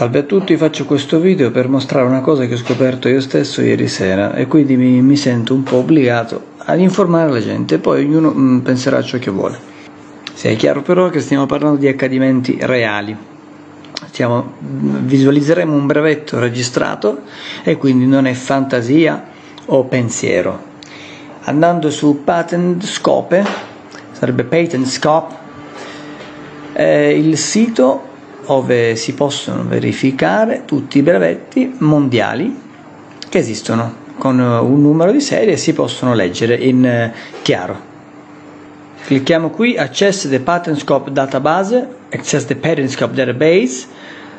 Salve a tutti, faccio questo video per mostrare una cosa che ho scoperto io stesso ieri sera e quindi mi, mi sento un po' obbligato ad informare la gente, poi ognuno mh, mm, penserà ciò che vuole. Sia chiaro però che stiamo parlando di accadimenti reali. Stiamo, mm, visualizzeremo un brevetto registrato e quindi non è fantasia o pensiero. Andando su Patent Scope, sarebbe Patent Scope, eh, il sito dove si possono verificare tutti i brevetti mondiali che esistono con un numero di serie e si possono leggere in eh, chiaro. Clicchiamo qui Access the Patent Database, Access the Patent Database,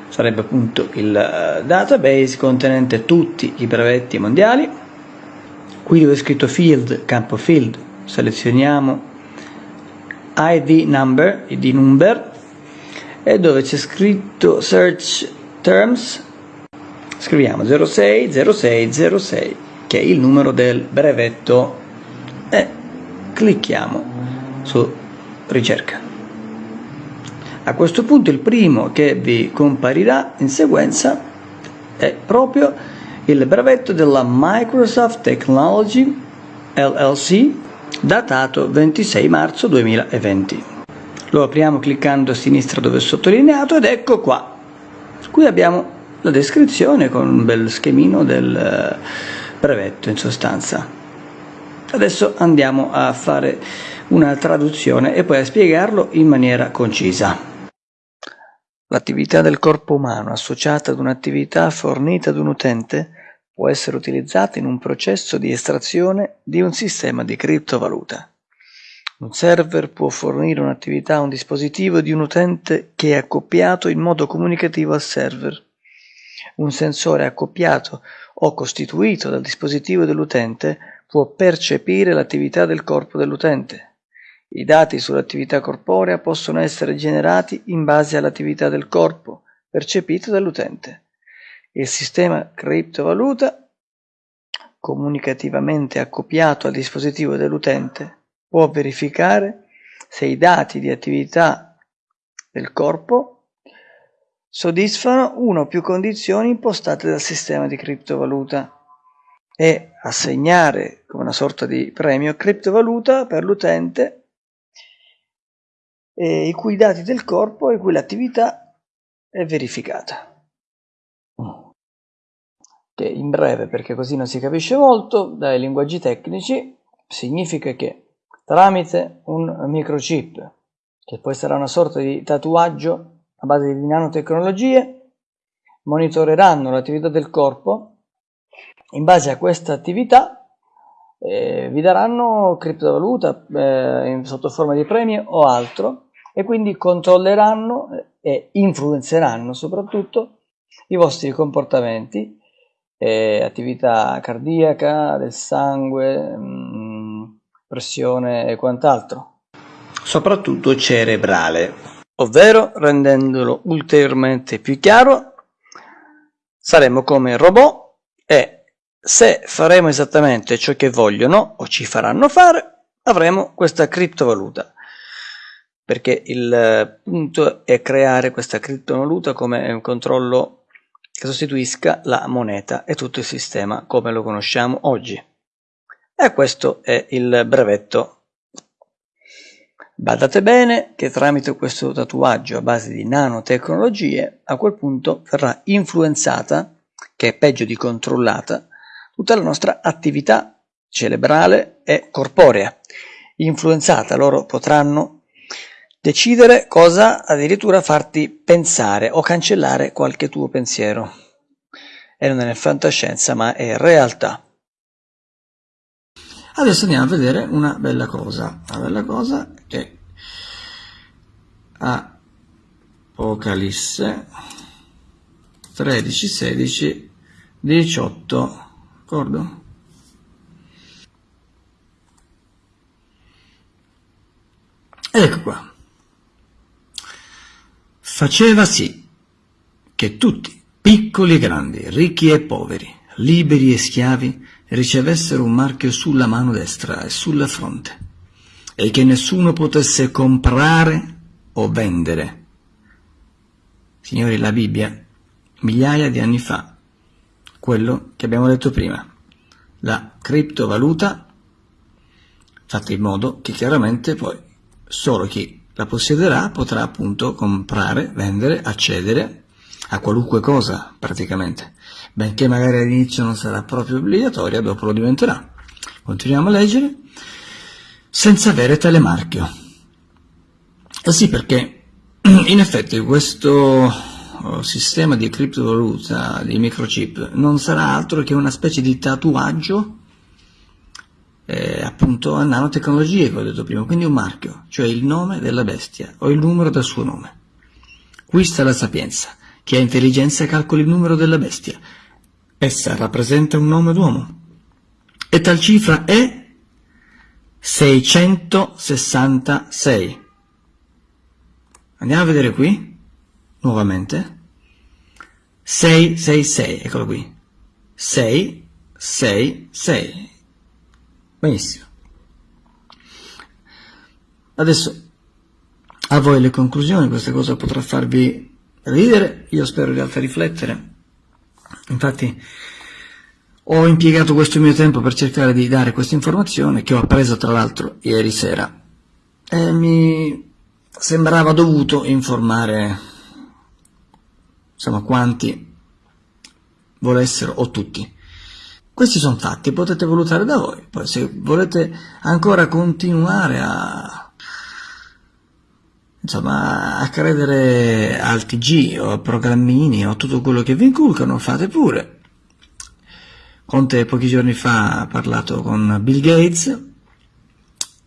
sarebbe appunto il eh, database contenente tutti i brevetti mondiali. Qui dove è scritto Field, campo Field, selezioniamo ID number, ID number e dove c'è scritto search terms? Scriviamo 060606 che è il numero del brevetto. E clicchiamo su ricerca. A questo punto il primo che vi comparirà in sequenza è proprio il brevetto della Microsoft Technology LLC datato 26 marzo 2020 lo apriamo cliccando a sinistra dove è sottolineato ed ecco qua. Qui abbiamo la descrizione con un bel schemino del eh, brevetto in sostanza. Adesso andiamo a fare una traduzione e poi a spiegarlo in maniera concisa. L'attività del corpo umano associata ad un'attività fornita ad un utente può essere utilizzata in un processo di estrazione di un sistema di criptovaluta. Un server può fornire un'attività a un dispositivo di un utente che è accoppiato in modo comunicativo al server. Un sensore accoppiato o costituito dal dispositivo dell'utente può percepire l'attività del corpo dell'utente. I dati sull'attività corporea possono essere generati in base all'attività del corpo percepito dall'utente. Il sistema criptovaluta, comunicativamente accoppiato al dispositivo dell'utente, può verificare se i dati di attività del corpo soddisfano una o più condizioni impostate dal sistema di criptovaluta e assegnare come una sorta di premio criptovaluta per l'utente i cui dati del corpo e cui l'attività è verificata. Che in breve, perché così non si capisce molto, dai linguaggi tecnici, significa che tramite un microchip, che poi sarà una sorta di tatuaggio a base di nanotecnologie, monitoreranno l'attività del corpo, in base a questa attività eh, vi daranno criptovaluta eh, sotto forma di premio o altro e quindi controlleranno e influenzeranno soprattutto i vostri comportamenti, eh, attività cardiaca, del sangue, mh, mm, pressione e quant'altro. Soprattutto cerebrale, ovvero rendendolo ulteriormente più chiaro, saremo come robot e se faremo esattamente ciò che vogliono o ci faranno fare, avremo questa criptovaluta perché il punto è creare questa criptovaluta come un controllo che sostituisca la moneta e tutto il sistema come lo conosciamo oggi. E questo è il brevetto. Badate bene che tramite questo tatuaggio a base di nanotecnologie a quel punto verrà influenzata, che è peggio di controllata, tutta la nostra attività cerebrale e corporea. Influenzata loro potranno decidere cosa addirittura farti pensare o cancellare qualche tuo pensiero. E non è fantascienza ma è realtà. Adesso andiamo a vedere una bella cosa. La bella cosa è Apocalisse 13, 16, 18, d'accordo? Ecco qua. Faceva sì che tutti, piccoli e grandi, ricchi e poveri, liberi e schiavi, ricevessero un marchio sulla mano destra e sulla fronte, e che nessuno potesse comprare o vendere. Signori, la Bibbia migliaia di anni fa, quello che abbiamo detto prima, la criptovaluta fatta in modo che chiaramente poi solo chi la possiederà potrà appunto comprare, vendere, accedere a qualunque cosa praticamente, benché magari all'inizio non sarà proprio obbligatoria, dopo lo diventerà. Continuiamo a leggere, senza avere telemarchio. Eh sì, perché in effetti questo oh, sistema di criptovaluta, di microchip, non sarà altro che una specie di tatuaggio eh, appunto a nanotecnologie, come ho detto prima, quindi un marchio, cioè il nome della bestia o il numero del suo nome. Qui sta la sapienza. Chi ha intelligenza calcoli il numero della bestia. Essa rappresenta un nome d'uomo. E tal cifra è 666. Andiamo a vedere qui, nuovamente. 666, eccolo qui. 666. Benissimo. Adesso a voi le conclusioni, questa cosa potrà farvi ridere, io spero in realtà riflettere. Infatti ho impiegato questo mio tempo per cercare di dare questa informazione che ho appreso tra l'altro ieri sera e mi sembrava dovuto informare insomma quanti volessero o tutti questi sono fatti, potete valutare da voi. Poi se volete ancora continuare a, insomma, a credere al TG o a programmini o a tutto quello che vi inculcano, fate pure. Conte pochi giorni fa ha parlato con Bill Gates,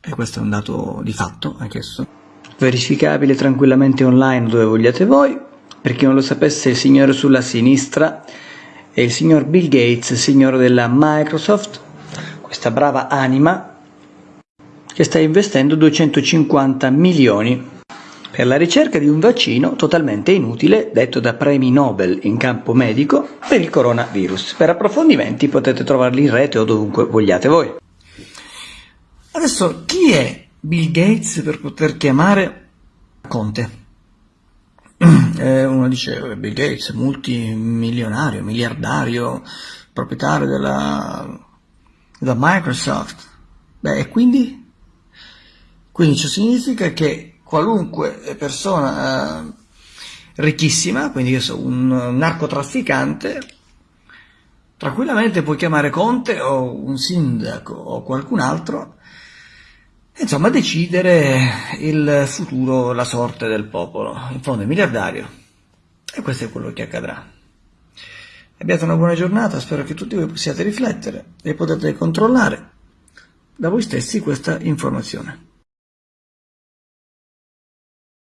e questo è un dato di fatto anch'esso. Verificabile tranquillamente online dove vogliate voi. Per chi non lo sapesse, il signore sulla sinistra è il signor Bill Gates, signore della Microsoft, questa brava anima che sta investendo 250 milioni per la ricerca di un vaccino totalmente inutile, detto da premi Nobel in campo medico, per il coronavirus. Per approfondimenti potete trovarli in rete o dovunque vogliate voi. Adesso, chi è Bill Gates per poter chiamare Conte? eh, uno dice Bill Gates, multimilionario, miliardario, proprietario della, della Microsoft. Beh, e quindi? Quindi ciò significa che qualunque persona eh, ricchissima, quindi io so, un narcotrafficante, tranquillamente può chiamare Conte o un sindaco o qualcun altro insomma decidere il futuro, la sorte del popolo. In fondo è miliardario e questo è quello che accadrà. Abbiate una buona giornata, spero che tutti voi possiate riflettere e potete controllare da voi stessi questa informazione.